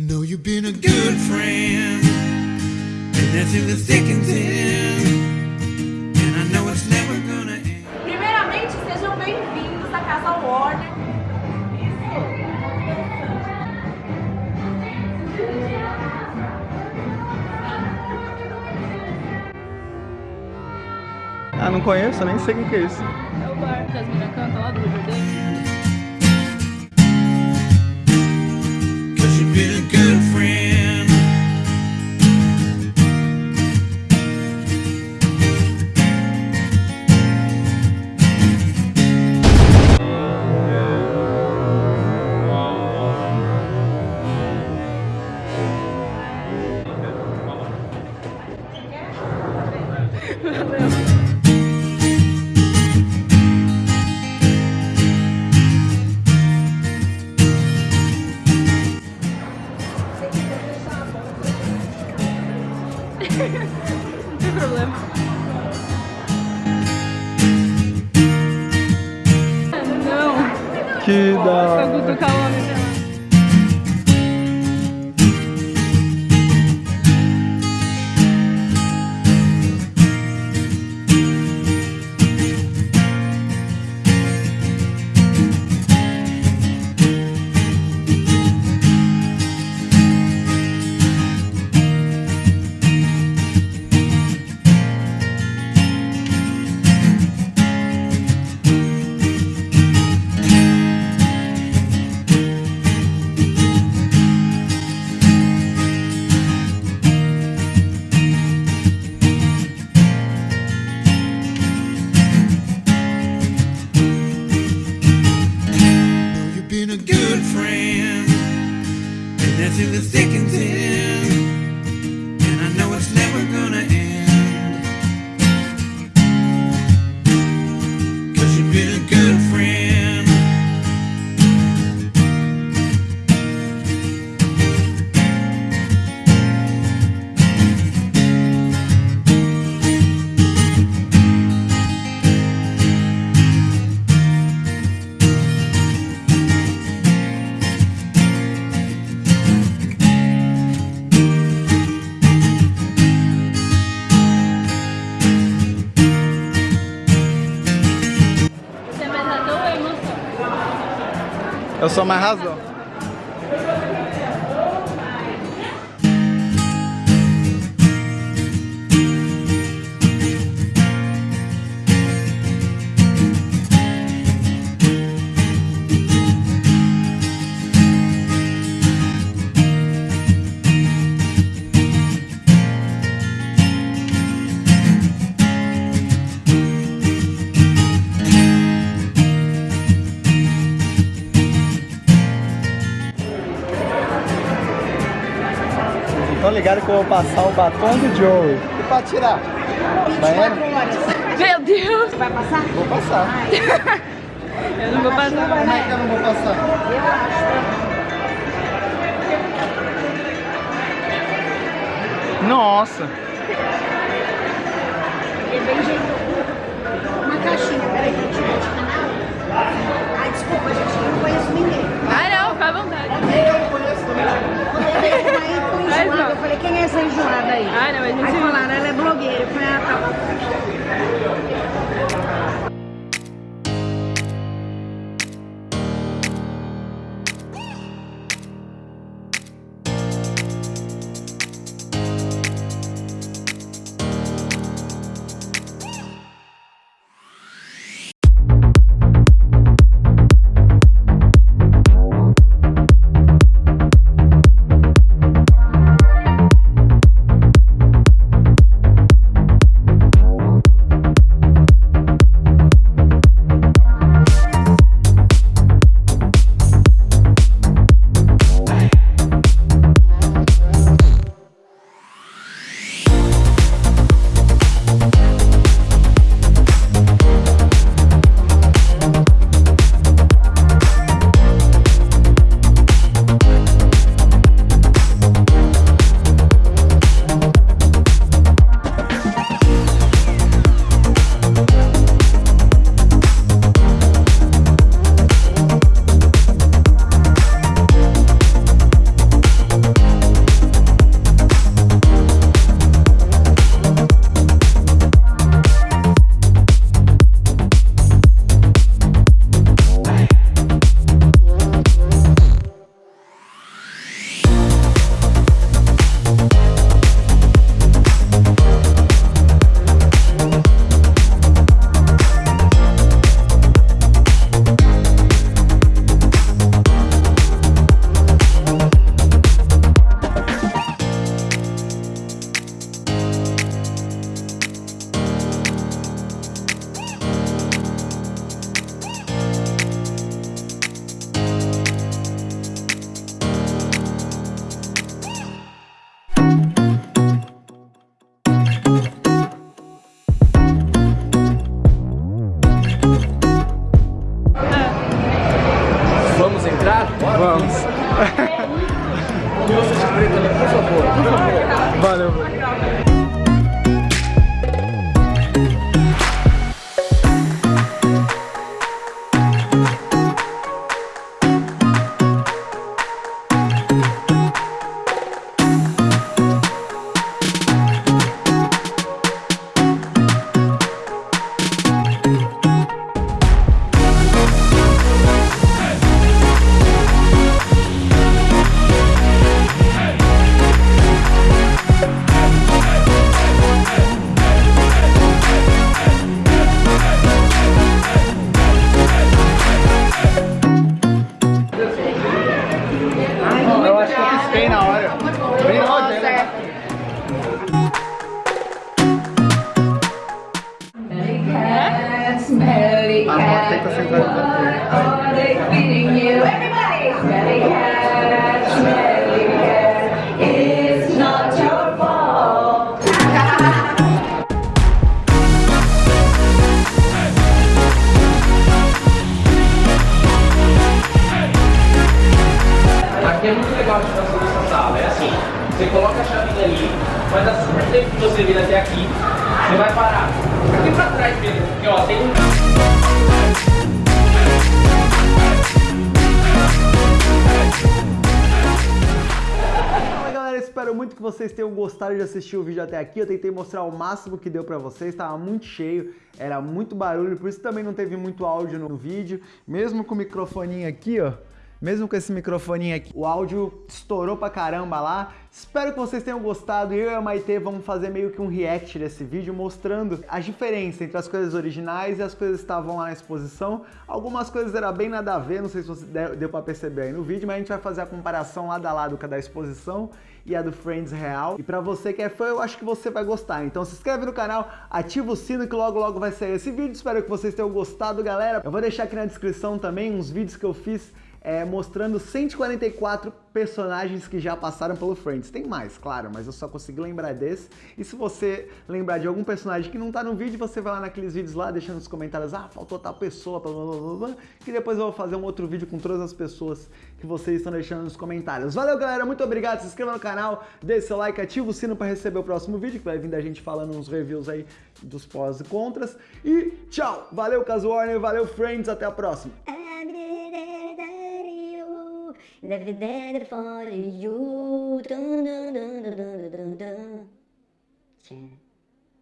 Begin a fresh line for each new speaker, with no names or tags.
Know you've been a good friend, and that's in the thick and thin. And I know it's never gonna end.
Primeiramente, sejam bem-vindos à Casa Warner.
Ah, não conheço, nem sei o que é isso.
É o bar que as meninas cantam lá do Rio Verde. Não tem problema. Não,
Que hora.
And that's in the thick
Eu sou mais razão. Vocês ligados que eu vou passar o batom do Joey. E pra tirar? Banheiro?
Meu Deus!
Vai passar?
Vou passar.
Eu não vou passar.
Como é que eu não vou passar? Nossa!
É bem jeitoso. Uma caixinha, peraí, que eu te de canal. Ai, desculpa, gente, eu não conheço ninguém.
Ah, não, fica à vontade.
Quando eu veio uma aí com
Faz
enjoada,
não.
eu falei, quem é essa enjoada aí?
Ah, não, mas não
Aí falaram, ela é blogueira.
Are they feeding you? Everybody! Smelly smelly it's not your fault.
Aqui é muito legal a situação dessa sala. É assim, você coloca a chavinha ali, vai dar super tempo que você vir até aqui, você vai parar. Aqui pra trás mesmo, porque ó, tem um.
Espero muito que vocês tenham gostado de assistir o vídeo até aqui. Eu tentei mostrar o máximo que deu pra vocês, tava muito cheio, era muito barulho, por isso também não teve muito áudio no vídeo. Mesmo com o microfoninho aqui, ó, mesmo com esse microfoninho aqui, o áudio estourou pra caramba lá. Espero que vocês tenham gostado. Eu e a Maite vamos fazer meio que um react desse vídeo mostrando a diferença entre as coisas originais e as coisas que estavam lá na exposição. Algumas coisas eram bem nada a ver, não sei se você deu pra perceber aí no vídeo, mas a gente vai fazer a comparação lado a lado com a da exposição e a do Friends real. E pra você que é fã, eu acho que você vai gostar. Então se inscreve no canal, ativa o sino que logo logo vai sair esse vídeo. Espero que vocês tenham gostado, galera. Eu vou deixar aqui na descrição também uns vídeos que eu fiz é, mostrando 144 personagens que já passaram pelo Friends. Tem mais, claro, mas eu só consegui lembrar desse. E se você lembrar de algum personagem que não tá no vídeo, você vai lá naqueles vídeos lá, deixando nos comentários, ah, faltou tal pessoa, blá, blá, blá, blá, que depois eu vou fazer um outro vídeo com todas as pessoas que vocês estão deixando nos comentários. Valeu, galera, muito obrigado, se inscreva no canal, deixe seu like, ativa o sino para receber o próximo vídeo, que vai vir da gente falando uns reviews aí dos pós e contras. E tchau! Valeu, Caso Warner, valeu, Friends, até a próxima!
For you. Dun, dun, dun, dun, dun, dun, dun.